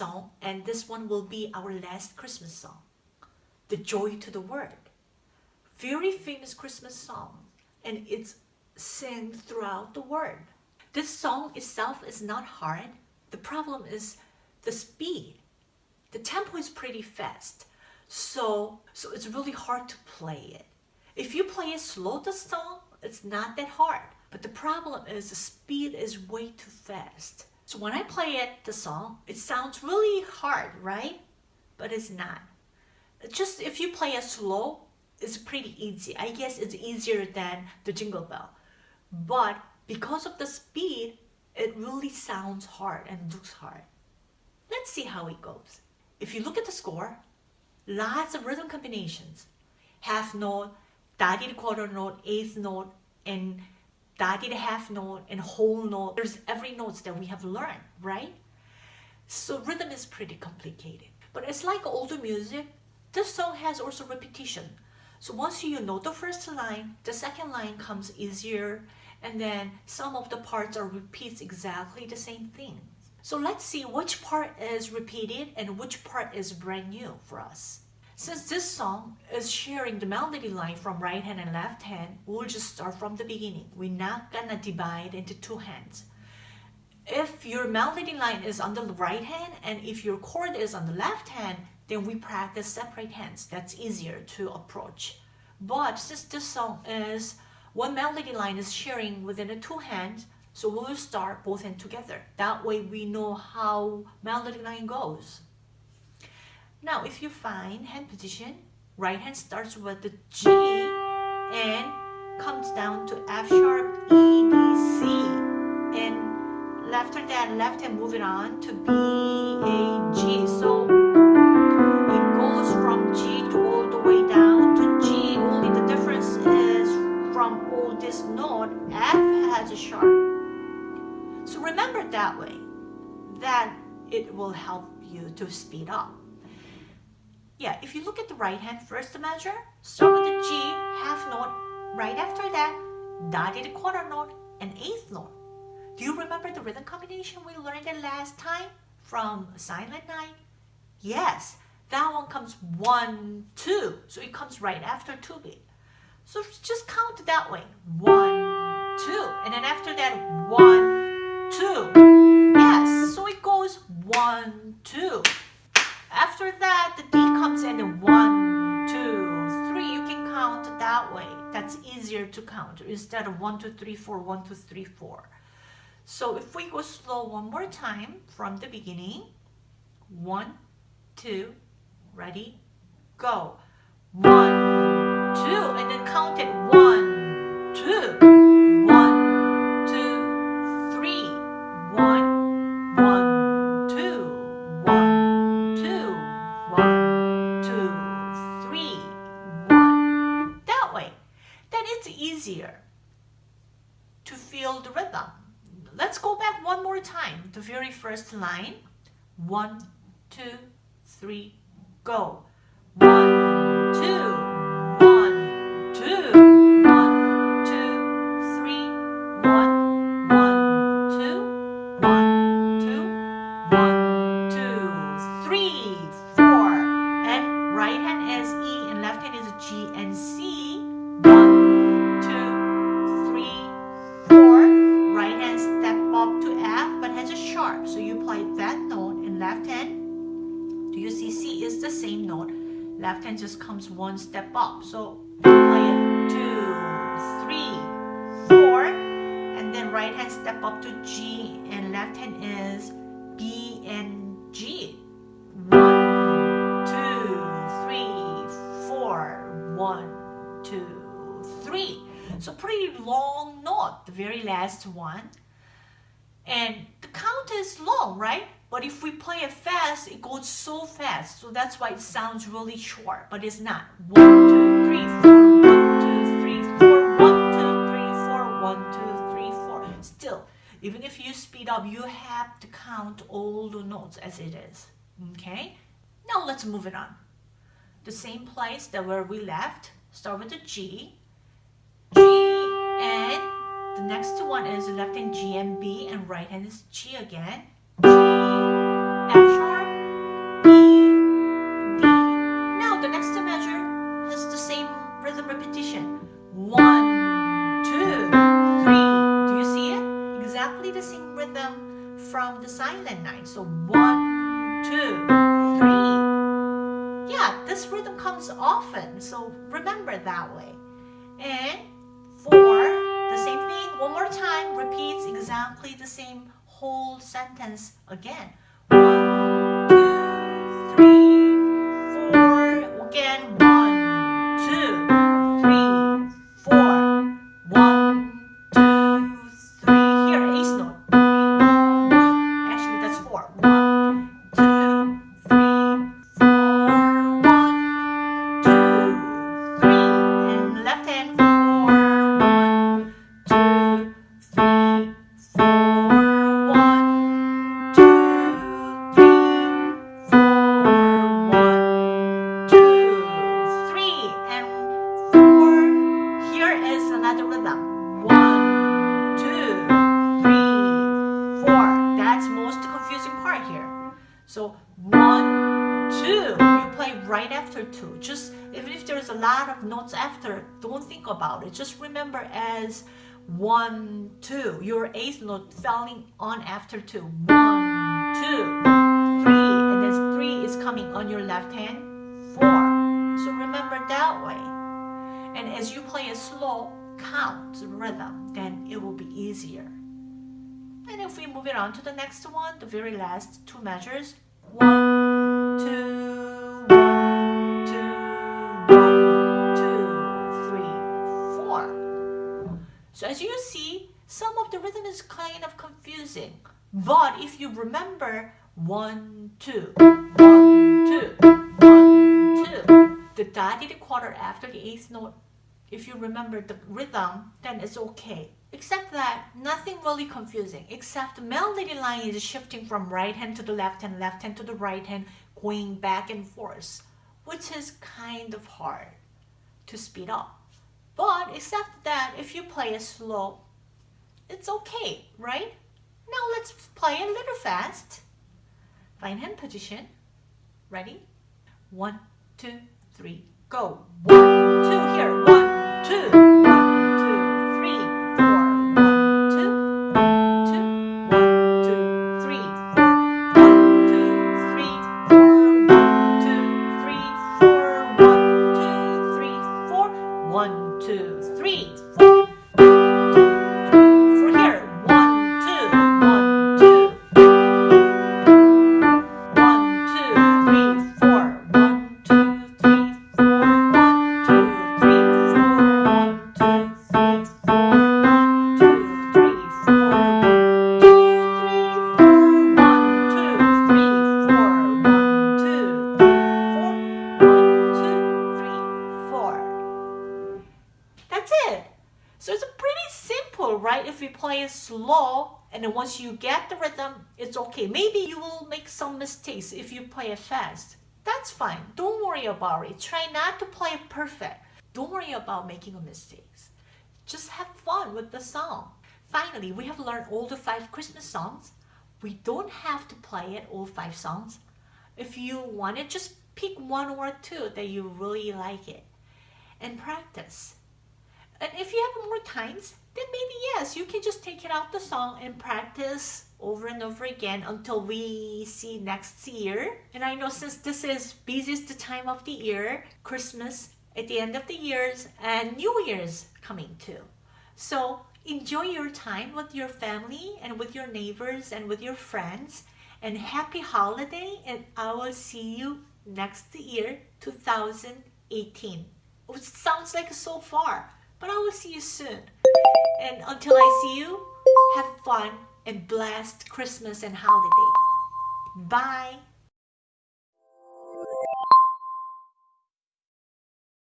song and this one will be our last Christmas song. The Joy to the World. Very famous Christmas song and it's sung throughout the world. This song itself is not hard. The problem is the speed. The tempo is pretty fast. So, so it's really hard to play it. If you play it slow the song, it's not that hard. But the problem is the speed is way too fast. So when I play it, the song, it sounds really hard, right? But it's not. Just if you play it slow, it's pretty easy. I guess it's easier than the Jingle Bell. But because of the speed, it really sounds hard and looks hard. Let's see how it goes. If you look at the score, lots of rhythm combinations. Half note, dotted quarter note, eighth note, and dotted half note, and whole note. There's every notes that we have learned, right? So rhythm is pretty complicated. But it's like older music, this song has also repetition. So once you know the first line, the second line comes easier, and then some of the parts are repeats exactly the same thing. So let's see which part is repeated and which part is brand new for us. Since this song is sharing the melody line from right hand and left hand, we'll just start from the beginning. We're not gonna divide into two hands. If your melody line is on the right hand and if your chord is on the left hand, then we practice separate hands. That's easier to approach. But since this song is one melody line is sharing within the two hands, so we'll start both hands together. That way we know how melody line goes. Now if you find hand position, right hand starts with the G and comes down to F sharp, E, D, C. And after that, left hand moving on to B, A, G. So it goes from G to all the way down to G. Only the difference is from all this note, F has a sharp so remember that way, then it will help you to speed up. Yeah, if you look at the right hand first measure, start with the G, half note, right after that, dotted quarter note, and eighth note. Do you remember the rhythm combination we learned the last time from Silent Night? Yes, that one comes one, two. So it comes right after two beat. So just count that way. One, two. And then after that, one, two. Yes, so it goes one, two. After that, the D comes in one, two, three. You can count that way. That's easier to count instead of one, two, three, four, one, two, three, four. So if we go slow one more time from the beginning, one, two, ready, go. One, two, and then count it line. One, two, three, go. One, one step up. So play it two, three, four, and then right hand step up to G and left hand is B and G. One, two, three, four, one, two, three. So pretty long note, the very last one. And count is long, right? But if we play it fast, it goes so fast. So that's why it sounds really short, but it's not. One, two, three, four, one, two, three, four, one, two, three, four, one, two, three, four. Still, even if you speed up, you have to count all the notes as it is. Okay? Now let's move it on. The same place that where we left, start with the G, The next one is left hand G and B and right hand is G again. G, F sharp, E, D. Now the next measure has the same rhythm repetition. One, two, three. Do you see it? Exactly the same rhythm from the silent night. So one, two, three. Yeah, this rhythm comes often. So remember that way. And one more time, repeats exactly the same whole sentence again. One, two. Just even if there's a lot of notes after, don't think about it. Just remember as one, two. Your eighth note falling on after two. One, two, three, and then three is coming on your left hand. Four. So remember that way. And as you play a slow count rhythm, then it will be easier. And if we move it on to the next one, the very last two measures, one, two, as you see, some of the rhythm is kind of confusing. But if you remember one, two, one, two, one, two, the dotted quarter after the eighth note, if you remember the rhythm, then it's okay. Except that nothing really confusing, except the melody line is shifting from right hand to the left hand, left hand to the right hand, going back and forth, which is kind of hard to speed up. But except that if you play it slow, it's okay, right? Now let's play a little fast. Fine hand position. Ready? One, two, three, go. One, two, here. One, two, right? If you play it slow and then once you get the rhythm, it's okay. Maybe you will make some mistakes if you play it fast. That's fine. Don't worry about it. Try not to play it perfect. Don't worry about making mistakes. Just have fun with the song. Finally, we have learned all the five Christmas songs. We don't have to play it all five songs. If you want it, just pick one or two that you really like it and practice. And if you have more times, then maybe yes, you can just take it out the song and practice over and over again until we see next year. And I know since this is busiest time of the year, Christmas at the end of the years and New Year's coming too. So enjoy your time with your family and with your neighbors and with your friends and happy holiday and I will see you next year 2018. It sounds like so far, but I will see you soon. And until I see you, have fun and blessed Christmas and holiday. Bye.